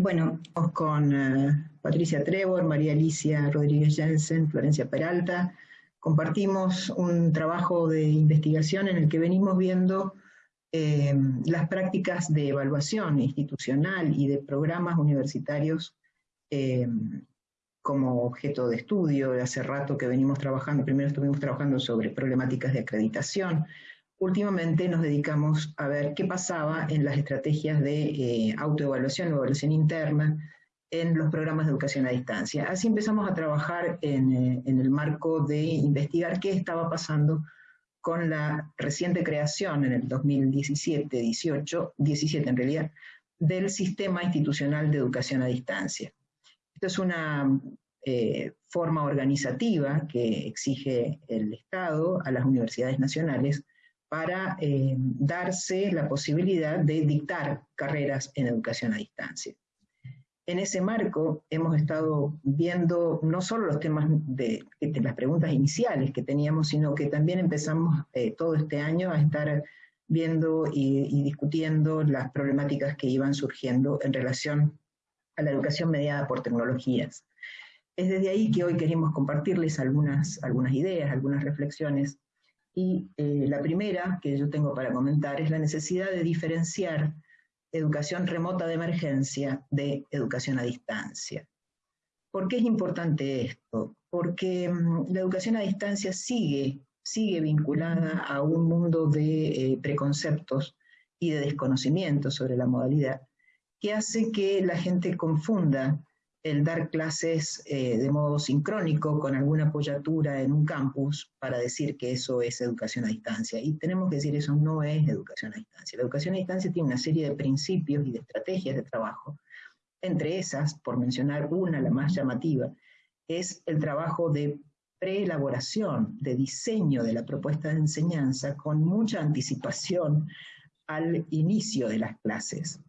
Bueno, con eh, Patricia Trevor, María Alicia Rodríguez Jensen, Florencia Peralta, compartimos un trabajo de investigación en el que venimos viendo eh, las prácticas de evaluación institucional y de programas universitarios eh, como objeto de estudio. Hace rato que venimos trabajando, primero estuvimos trabajando sobre problemáticas de acreditación, últimamente nos dedicamos a ver qué pasaba en las estrategias de eh, autoevaluación evaluación interna en los programas de educación a distancia. Así empezamos a trabajar en, eh, el marco de investigar qué estaba pasando con la reciente creación en el 2017, 18, 17 en realidad, del sistema institucional de educación a distancia. Esto es una eh, forma organizativa que exige el Estado a las universidades nacionales para eh, darse la posibilidad de dictar carreras en educación a distancia. En ese marco hemos estado viendo no solo los temas de, las preguntas iniciales que teníamos, sino que también empezamos eh, todo este año a estar viendo y, discutiendo las problemáticas que iban surgiendo en relación a la educación mediada por tecnologías. Es desde ahí que hoy queremos compartirles algunas ideas, algunas reflexiones y eh, la primera que yo tengo para comentar es la necesidad de diferenciar educación remota de emergencia de educación a distancia. ¿Por qué es importante esto? Porque mm, la educación a distancia sigue, sigue vinculada a un mundo de eh, preconceptos y de desconocimiento sobre la modalidad, que hace que la gente confunda el dar clases eh, de modo sincrónico con alguna apoyatura en un campus para decir que eso es educación a distancia. Y tenemos que decir eso no es educación a distancia. La educación a distancia tiene una serie de principios y de estrategias de trabajo. Entre esas, por mencionar una, la más llamativa, es el trabajo de preelaboración, de diseño de la propuesta de enseñanza con mucha anticipación al inicio de las clases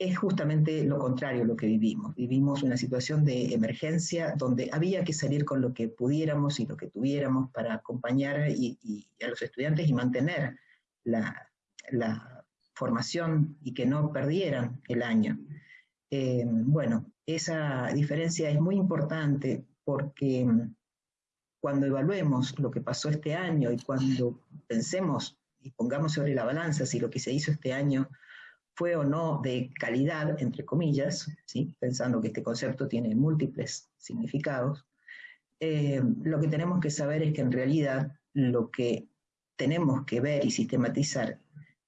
es justamente lo contrario lo que vivimos. Vivimos una situación de emergencia donde había que salir con lo que pudiéramos y lo que tuviéramos para acompañar a los estudiantes y mantener la, formación y que no perdieran el año. Eh, bueno, esa diferencia es muy importante porque cuando evaluemos lo que pasó este año y cuando pensemos y pongamos sobre la balanza si lo que se hizo este año fue o no de calidad, entre comillas, ¿sí? pensando que este concepto tiene múltiples significados, eh, lo que tenemos que saber es que en realidad lo que tenemos que ver y sistematizar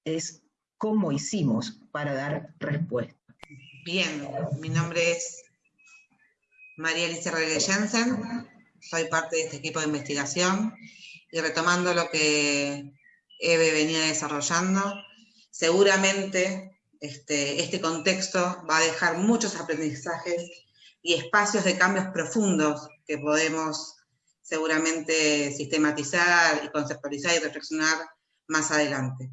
es cómo hicimos para dar respuesta. Bien, mi nombre es María Alicia Rodríguez Jensen, soy parte de este equipo de investigación y retomando lo que Eve venía desarrollando, seguramente este, este, contexto va a dejar muchos aprendizajes y espacios de cambios profundos que podemos seguramente sistematizar y conceptualizar y reflexionar más adelante.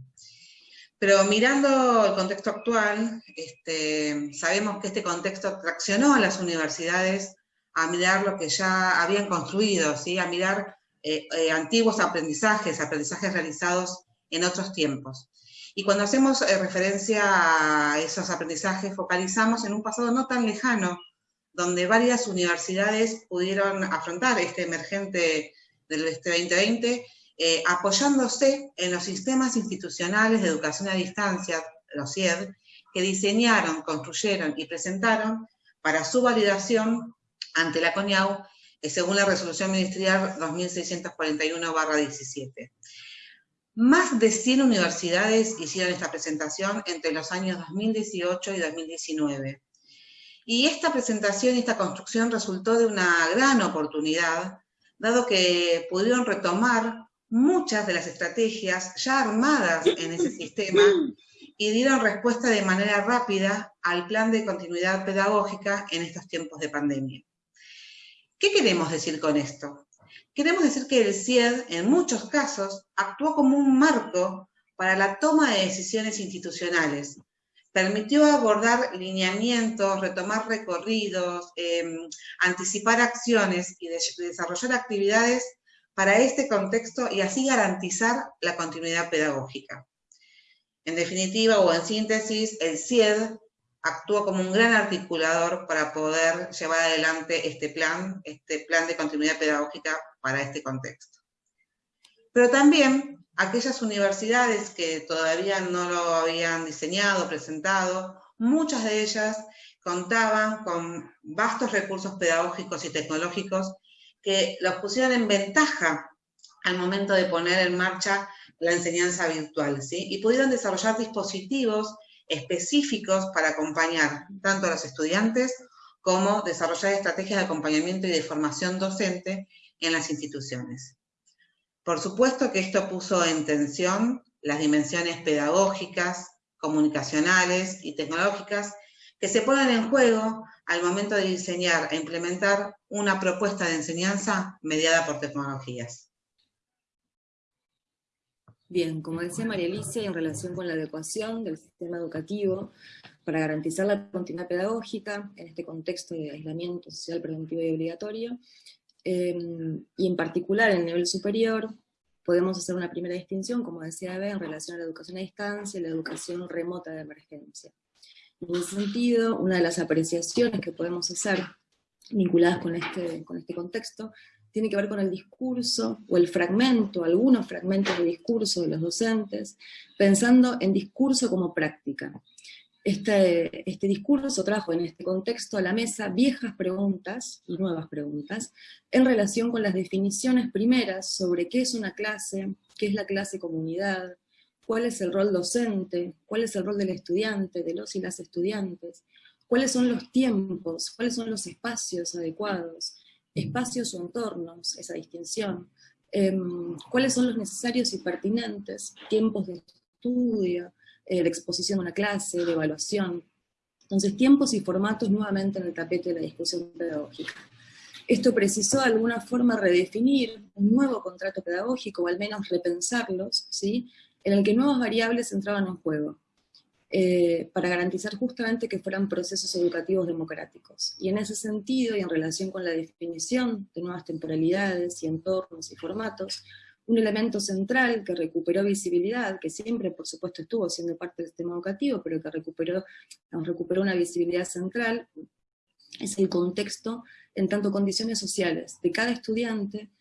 Pero mirando el contexto actual, este, sabemos que este contexto traccionó a las universidades a mirar lo que ya habían construido, ¿sí? a mirar eh, eh, antiguos aprendizajes, aprendizajes realizados en otros tiempos. Y cuando hacemos eh, referencia a esos aprendizajes, focalizamos en un pasado no tan lejano, donde varias universidades pudieron afrontar este emergente del 2020, eh, apoyándose en los sistemas institucionales de educación a distancia, los CIED, que diseñaron, construyeron y presentaron para su validación ante la CONIAU, eh, según la resolución ministerial 2641-17. Más de 100 universidades hicieron esta presentación entre los años 2018 y 2019. Y esta presentación y esta construcción resultó de una gran oportunidad, dado que pudieron retomar muchas de las estrategias ya armadas en ese sistema y dieron respuesta de manera rápida al plan de continuidad pedagógica en estos tiempos de pandemia. ¿Qué queremos decir con esto? Queremos decir que el CIED, en muchos casos, actuó como un marco para la toma de decisiones institucionales. Permitió abordar lineamientos, retomar recorridos, em, anticipar acciones y desarrollar actividades para este contexto y así garantizar la continuidad pedagógica. En definitiva o en síntesis, el CIED actuó como un gran articulador para poder llevar adelante este plan, este plan de continuidad pedagógica para este contexto. Pero también aquellas universidades que todavía no lo habían diseñado, presentado, muchas de ellas contaban con vastos recursos pedagógicos y tecnológicos que los pusieron en ventaja al momento de poner en marcha la enseñanza virtual, ¿sí? Y pudieron desarrollar dispositivos específicos para acompañar tanto a los estudiantes como desarrollar estrategias de acompañamiento y de formación docente en las instituciones. Por supuesto que esto puso en tensión las dimensiones pedagógicas, comunicacionales y tecnológicas que se ponen en juego al momento de diseñar e implementar una propuesta de enseñanza mediada por tecnologías. Bien, como decía María Alicia, en relación con la adecuación del sistema educativo para garantizar la continuidad pedagógica en este contexto de aislamiento social preventivo y obligatorio, em, y en particular en el nivel superior, podemos hacer una primera distinción, como decía Eve, en relación a la educación a distancia y la educación remota de emergencia. En ese sentido, una de las apreciaciones que podemos hacer vinculadas con este, con este contexto tiene que ver con el discurso, o el fragmento, algunos fragmentos de discurso de los docentes, pensando en discurso como práctica. Este, este discurso trajo en este contexto a la mesa viejas preguntas y nuevas preguntas en relación con las definiciones primeras sobre qué es una clase, qué es la clase comunidad, cuál es el rol docente, cuál es el rol del estudiante, de los y las estudiantes, cuáles son los tiempos, cuáles son los espacios adecuados, espacios o entornos, esa distinción, em, cuáles son los necesarios y pertinentes, tiempos de estudio, eh, de exposición a una clase, de evaluación. Entonces, tiempos y formatos nuevamente en el tapete de la discusión pedagógica. Esto precisó de alguna forma redefinir un nuevo contrato pedagógico, o al menos repensarlos, ¿sí? en el que nuevas variables entraban en juego. Eh, para garantizar justamente que fueran procesos educativos democráticos. Y en ese sentido, y en relación con la definición de nuevas temporalidades y entornos y formatos, un elemento central que recuperó visibilidad, que siempre por supuesto estuvo siendo parte del sistema educativo, pero que recuperó, recuperó una visibilidad central, es el contexto en tanto condiciones sociales de cada estudiante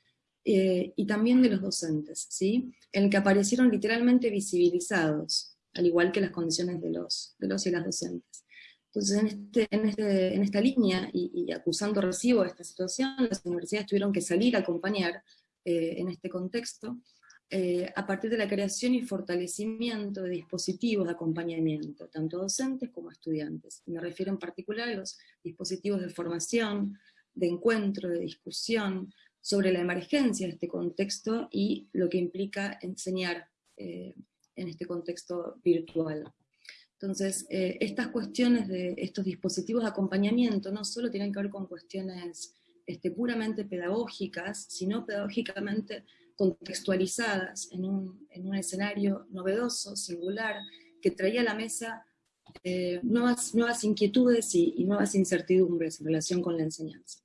eh, y también de los docentes, ¿sí? en el que aparecieron literalmente visibilizados al igual que las condiciones de los, de los y las docentes. Entonces, en, este, en, este, en esta línea, y, acusando recibo esta situación, las universidades tuvieron que salir a acompañar eh, en este contexto, eh, a partir de la creación y fortalecimiento de dispositivos de acompañamiento, tanto docentes como estudiantes. Me refiero en particular a los dispositivos de formación, de encuentro, de discusión, sobre la emergencia de este contexto y lo que implica enseñar eh, en este contexto virtual. Entonces, eh, estas cuestiones de estos dispositivos de acompañamiento no solo tienen que ver con cuestiones este, puramente pedagógicas, sino pedagógicamente contextualizadas en un, en un escenario novedoso, singular, que traía a la mesa eh, nuevas, nuevas inquietudes y, y, nuevas incertidumbres en relación con la enseñanza.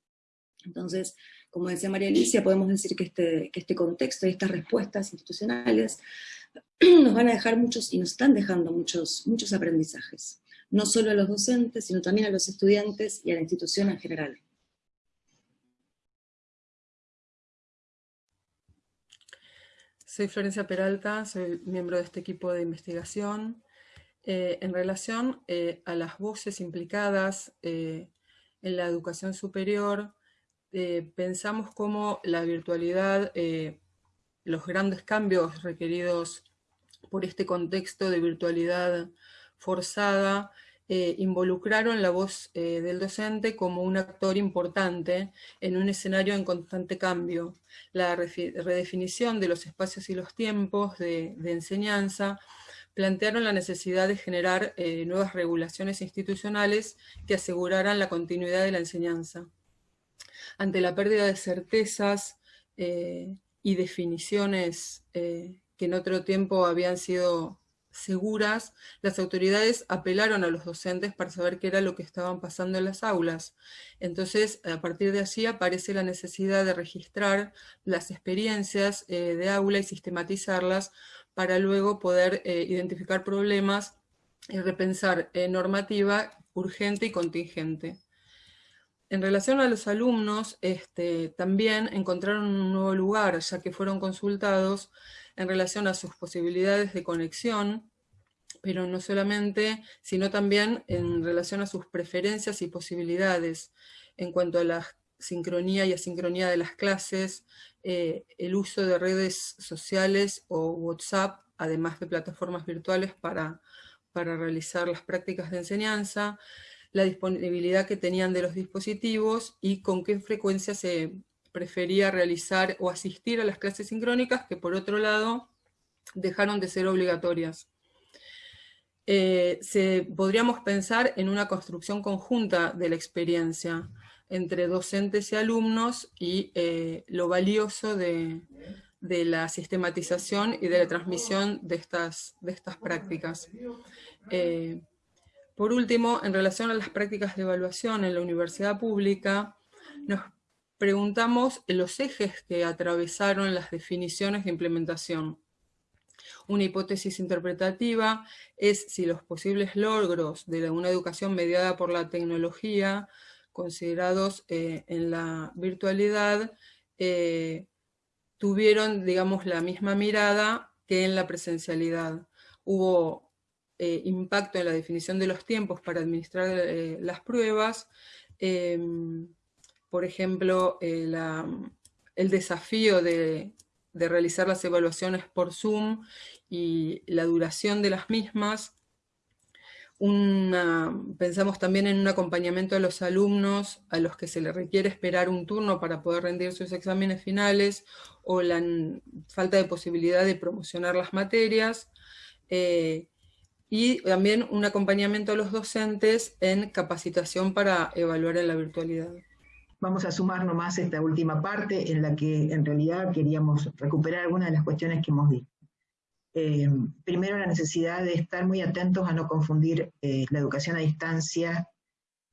Entonces, como decía María Alicia, podemos decir que este, que este contexto y estas respuestas institucionales nos van a dejar muchos, y nos están dejando muchos, muchos aprendizajes, no solo a los docentes, sino también a los estudiantes y a la institución en general. Soy Florencia Peralta, soy miembro de este equipo de investigación. Eh, en relación eh, a las voces implicadas eh, en la educación superior, pensamos cómo la virtualidad los grandes cambios requeridos por este contexto de virtualidad forzada eh, involucraron la voz eh, del docente como un actor importante en un escenario en constante cambio. La redefinición de los espacios y los tiempos de, enseñanza plantearon la necesidad de generar eh, nuevas regulaciones institucionales que aseguraran la continuidad de la enseñanza. Ante la pérdida de certezas y definiciones eh, que en otro tiempo habían sido seguras, las autoridades apelaron a los docentes para saber qué era lo que estaban pasando en las aulas. Entonces, a partir de allí aparece la necesidad de registrar las experiencias eh, de aula y sistematizarlas para luego poder eh, identificar problemas y repensar normativa urgente y contingente. En relación a los alumnos, este, también encontraron un nuevo lugar, ya que fueron consultados en relación a sus posibilidades de conexión, pero no solamente, sino también en relación a sus preferencias y posibilidades en cuanto a la sincronía y asincronía de las clases, eh, el uso de redes sociales o WhatsApp, además de plataformas virtuales para, para realizar las prácticas de enseñanza, la disponibilidad que tenían de los dispositivos y con qué frecuencia se prefería realizar o asistir a las clases sincrónicas, que por otro lado dejaron de ser obligatorias. Eh, se, podríamos pensar en una construcción conjunta de la experiencia entre docentes y alumnos y eh, lo valioso de, la sistematización y de la transmisión de estas, de estas prácticas. Eh, por último, en relación a las prácticas de evaluación en la universidad pública, nos preguntamos los ejes que atravesaron las definiciones de implementación. Una hipótesis interpretativa es si los posibles logros de una educación mediada por la tecnología, considerados eh, en la virtualidad, eh, tuvieron, digamos, la misma mirada que en la presencialidad. Hubo eh, impacto en la definición de los tiempos para administrar eh, las pruebas, em, por ejemplo, eh, el desafío de, realizar las evaluaciones por Zoom y la duración de las mismas, pensamos también en un acompañamiento a los alumnos a los que se les requiere esperar un turno para poder rendir sus exámenes finales o la falta de posibilidad de promocionar las materias y también un acompañamiento a los docentes en capacitación para evaluar en la virtualidad. Vamos a sumar nomás esta última parte en la que en realidad queríamos recuperar algunas de las cuestiones que hemos dicho. Eh, primero, la necesidad de estar muy atentos a no confundir eh, la educación a distancia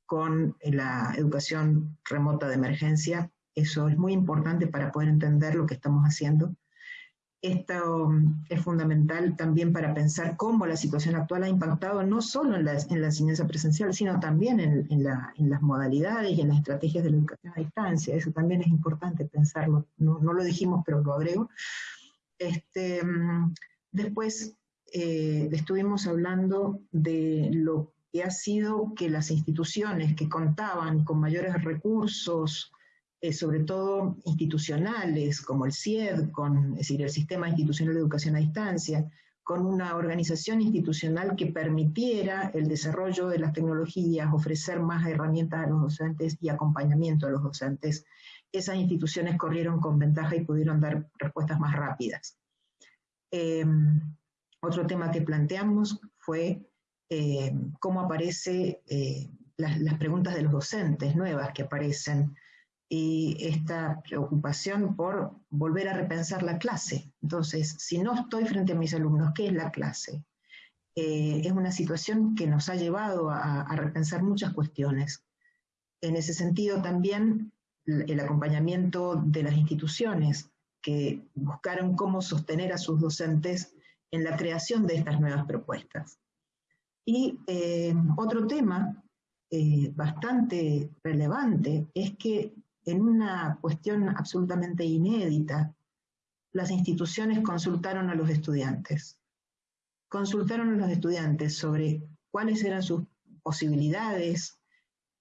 con eh, la educación remota de emergencia. Eso es muy importante para poder entender lo que estamos haciendo. Esto es fundamental también para pensar cómo la situación actual ha impactado no solo en la, enseñanza presencial, sino también en, las modalidades y en las estrategias de la educación a distancia. Eso también es importante pensarlo. No, lo dijimos, pero lo agrego. Este, después eh, estuvimos hablando de lo que ha sido que las instituciones que contaban con mayores recursos, eh, sobre todo institucionales, como el CIED, es decir, el Sistema Institucional de Educación a Distancia, con una organización institucional que permitiera el desarrollo de las tecnologías, ofrecer más herramientas a los docentes y acompañamiento a los docentes, esas instituciones corrieron con ventaja y pudieron dar respuestas más rápidas. Em, otro tema que planteamos fue em, cómo aparecen eh, las, preguntas de los docentes nuevas que aparecen y esta preocupación por volver a repensar la clase. Entonces, si no estoy frente a mis alumnos, ¿qué es la clase? Eh, es una situación que nos ha llevado a, repensar muchas cuestiones. En ese sentido, también el acompañamiento de las instituciones que buscaron cómo sostener a sus docentes en la creación de estas nuevas propuestas. Y eh, otro tema eh, bastante relevante es que en una cuestión absolutamente inédita, las instituciones consultaron a los estudiantes. Consultaron a los estudiantes sobre cuáles eran sus posibilidades,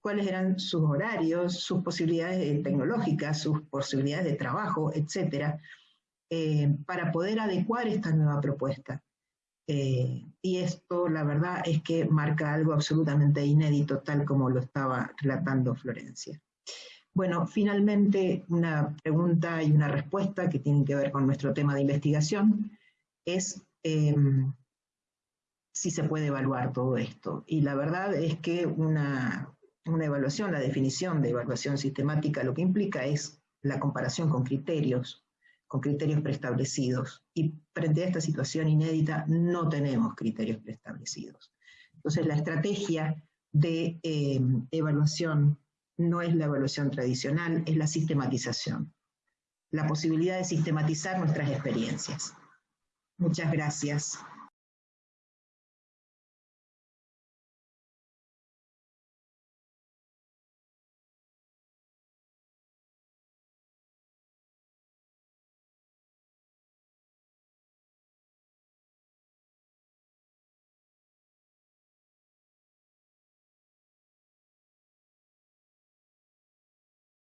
cuáles eran sus horarios, sus posibilidades tecnológicas, sus posibilidades de trabajo, etcétera, eh, para poder adecuar esta nueva propuesta. Eh, y esto, la verdad, es que marca algo absolutamente inédito, tal como lo estaba relatando Florencia. Bueno, finalmente una pregunta y una respuesta que tienen que ver con nuestro tema de investigación es em, si se puede evaluar todo esto. Y la verdad es que una, una evaluación, la definición de evaluación sistemática lo que implica es la comparación con criterios, con criterios preestablecidos. Y frente a esta situación inédita no tenemos criterios preestablecidos. Entonces la estrategia de em, evaluación no es la evaluación tradicional, es la sistematización. La posibilidad de sistematizar nuestras experiencias. Muchas gracias.